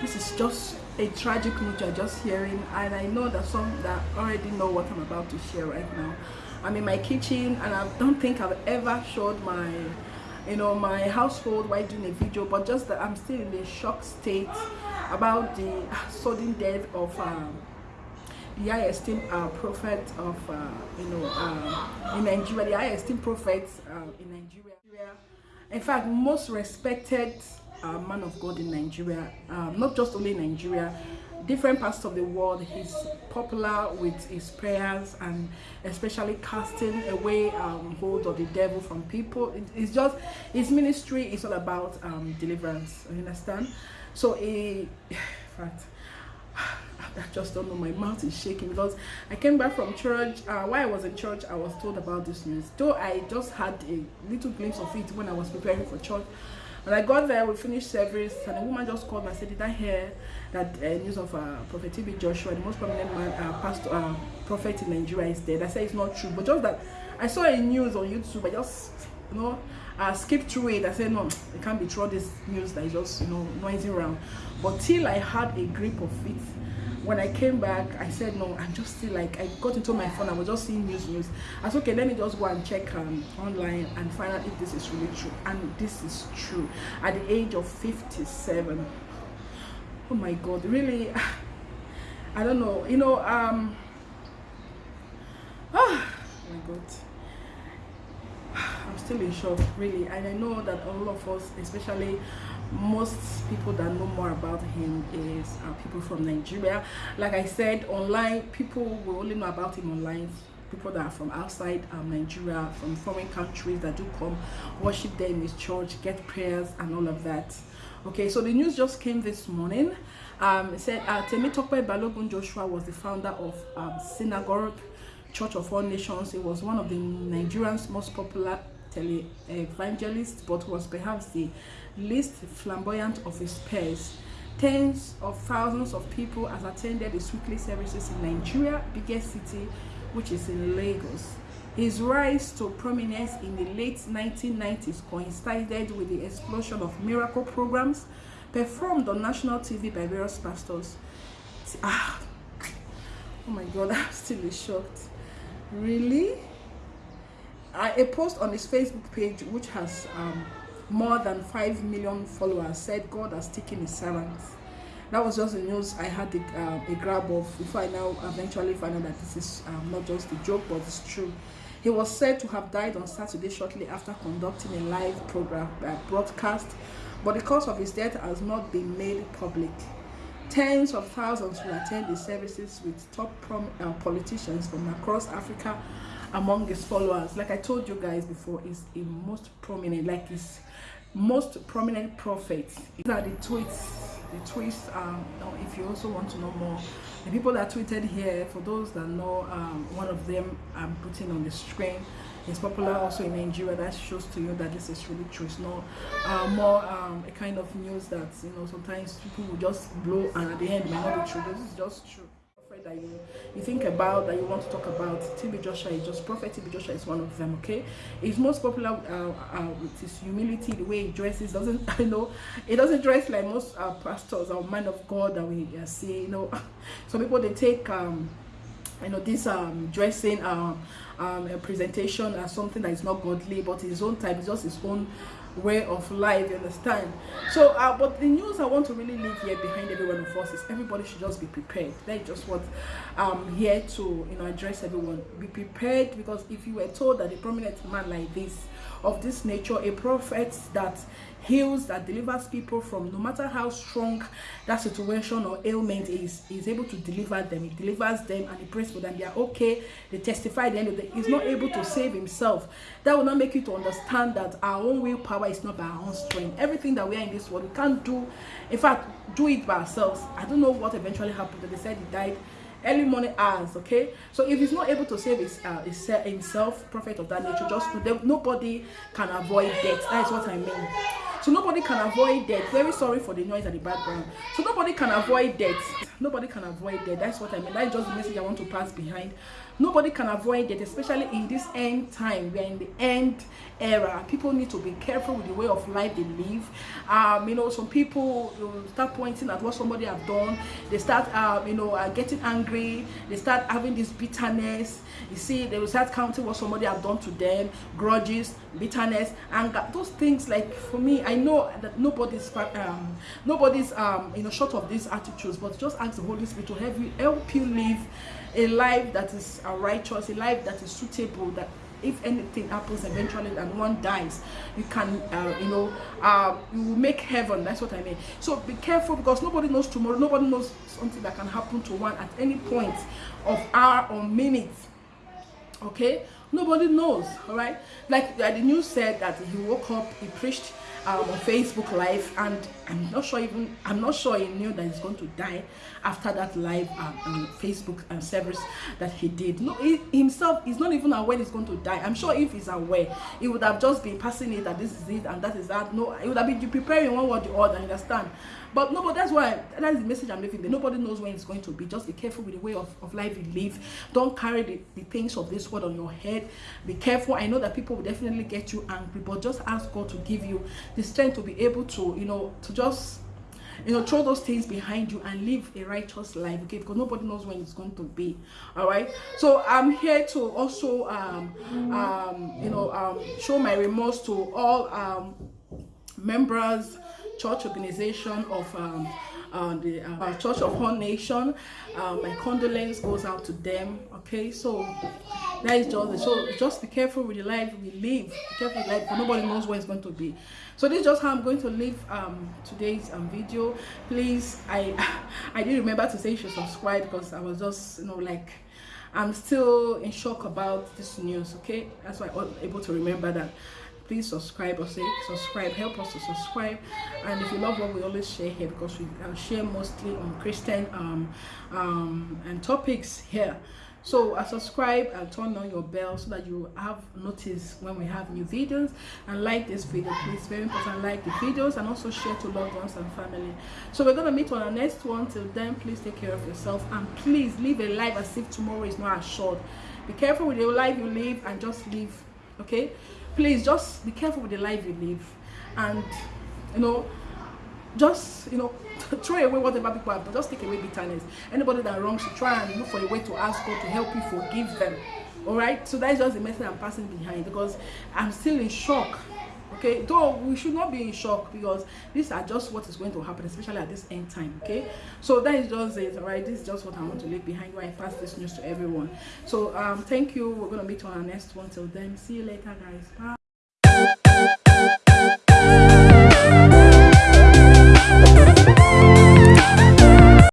this is just a tragic news you're just hearing and i know that some that already know what i'm about to share right now. I'm in my kitchen and i don't think i've ever showed my you know my household while doing a video but just that i'm still in a shock state about the sudden death of um, the high esteemed uh, prophet of uh, you know uh, in nigeria the high esteemed prophet uh, in nigeria in fact most respected uh, man of god in nigeria um, not just only nigeria different parts of the world he's popular with his prayers and especially casting away um, hold of the devil from people. It, it's just his ministry is all about um, deliverance. You understand? So he in fact I just don't know my mouth is shaking because I came back from church uh, while I was in church I was told about this news though I just had a little glimpse of it when I was preparing for church when I got there, we finished service, and a woman just called and said, Did I hear that uh, news of uh, Prophet TB Joshua, the most prominent man, uh, pastor, uh, prophet in Nigeria, is dead? I said, It's not true. But just that I saw a news on YouTube, I just, you know, I skipped through it. I said, No, it can't be true. This news that is just, you know, noisy around. But till I had a grip of it, when I came back, I said, no, I'm just still like, I got into my phone, I was just seeing news, news. I said, okay, let me just go and check um, online and find out if this is really true. And this is true. At the age of 57, oh my God, really, I don't know, you know, um, oh my God. I'm still in shock, really. And I know that all of us, especially most people that know more about him is uh, people from Nigeria. Like I said, online, people will only know about him online. People that are from outside um, Nigeria, from foreign countries that do come worship there in his church, get prayers and all of that. Okay, so the news just came this morning. Um, it said uh, Temitope Balogun Joshua was the founder of um, Synagogue Church of All Nations. It was one of the Nigerians' most popular tele-evangelists, but was perhaps the least flamboyant of his peers. Tens of thousands of people has attended his weekly services in Nigeria, biggest city, which is in Lagos. His rise to prominence in the late 1990s coincided with the explosion of miracle programs performed on national TV by various pastors. Ah, oh my God, I'm still shocked. Really? A post on his Facebook page, which has um, more than 5 million followers said God has taken his servants. That was just the news I had a, uh, a grab of before I now eventually find out that this is um, not just a joke but it's true. He was said to have died on Saturday shortly after conducting a live program uh, broadcast, but the cause of his death has not been made public. Tens of thousands will attend the services with top prom uh, politicians from across Africa among his followers. Like I told you guys before, is a most prominent, like his most prominent prophets. These are the tweets. The tweets, um, if you also want to know more, the people that tweeted here, for those that know, um, one of them I'm putting on the screen. It's popular also in Nigeria. That shows to you that this is really true. It's not uh, more um, a kind of news that you know sometimes people will just blow and at the end might not be true. This is just true that you you think about that you want to talk about TB Joshua is just prophet TB Joshua is one of them okay? He's most popular uh, uh, with his humility the way he dresses doesn't I know he doesn't dress like most uh, pastors or men of God that we uh, see you know? Some people they take um you know this um dressing um, um presentation as something that is not godly but his own type is just his own way of life you understand? So uh, but the news i want to really leave here behind every one of us is everybody should just be prepared. That's just what i'm here to you know address everyone. Be prepared because if you were told that a prominent man like this of this nature a prophet that heals that delivers people from no matter how strong that situation or ailment is is able to deliver them. He delivers them and he prays for them. They are okay. They testify the end of the he's not able to save himself. That will not make you to understand that our own willpower is not by our own strength. Everything that we are in this world we can't do in fact do it by ourselves. I don't know what eventually happened they said he died early morning hours okay? So if he's not able to save his, uh, his himself prophet of that nature just nobody can avoid death. That is what i mean so nobody can avoid death. Very sorry for the noise at the background. So nobody can avoid death. Nobody can avoid that that's what i mean. That's just the message i want to pass behind nobody can avoid it especially in this end time. We're in the end era. People need to be careful with the way of life they live. Um you know some people start pointing at what somebody have done. They start um you know uh, getting angry. They start having this bitterness. You see they will start counting what somebody have done to them grudges bitterness anger. Those things like for me i know that nobody's um nobody's um you know short of these attitudes but just ask the holy spirit to help you help you live a life that is uh, righteous, a life that is suitable, that if anything happens eventually and one dies, you can, uh, you know, uh, you will make heaven. That's what I mean. So be careful because nobody knows tomorrow. Nobody knows something that can happen to one at any point of hour or minute. Okay? Nobody knows. All right? Like uh, the news said that he woke up, he preached um, on Facebook live and I'm not sure even I'm not sure he knew that he's going to die after that live um, um, Facebook um, service that he did. No, he himself is not even aware he's going to die. I'm sure if he's aware, he would have just been passing it that this is it and that is that. No, he would have been preparing one word or the other. Understand? But no, but that's why that is the message I'm leaving. There. Nobody knows when it's going to be. Just be careful with the way of, of life you live. Don't carry the, the things of this world on your head. Be careful. I know that people will definitely get you angry, but just ask God to give you the strength to be able to, you know, to just you know throw those things behind you and live a righteous life okay because nobody knows when it's going to be all right so i'm here to also um um you know um show my remorse to all um members church organization of um, uh, the uh, Church of All Nation. Uh, my condolence goes out to them. Okay, so that is just so just be careful with the life we live. Be careful with life, nobody knows where it's going to be. So this is just how I'm going to leave um, today's um, video. Please, I I didn't remember to say you should subscribe because I was just you know like. I'm still in shock about this news, okay? That's why I was able to remember that please subscribe or say subscribe help us to subscribe and if you love what we always share here because we uh, share mostly on christian um, um, and topics here so uh, subscribe and turn on your bell so that you have notice when we have new videos. And like this video please. Very important like the videos and also share to loved ones and family. So we're to meet on the next one. Till then please take care of yourself. And please live a life as if tomorrow is not assured. Be careful with the life you live and just live okay? Please just be careful with the life you live. And you know just you know throw away whatever people have just take away bitterness. Anybody that wrongs you try and look for a way to ask god to help you forgive them. All right? So that's just the message i'm passing behind because i'm still in shock. Okay? Though we should not be in shock because these are just what is going to happen especially at this end time. Okay? So that is just it. All right? This is just what i want to leave behind when i pass this news to everyone. So um thank you. We're going to meet on our next one. Till then see you later guys. Bye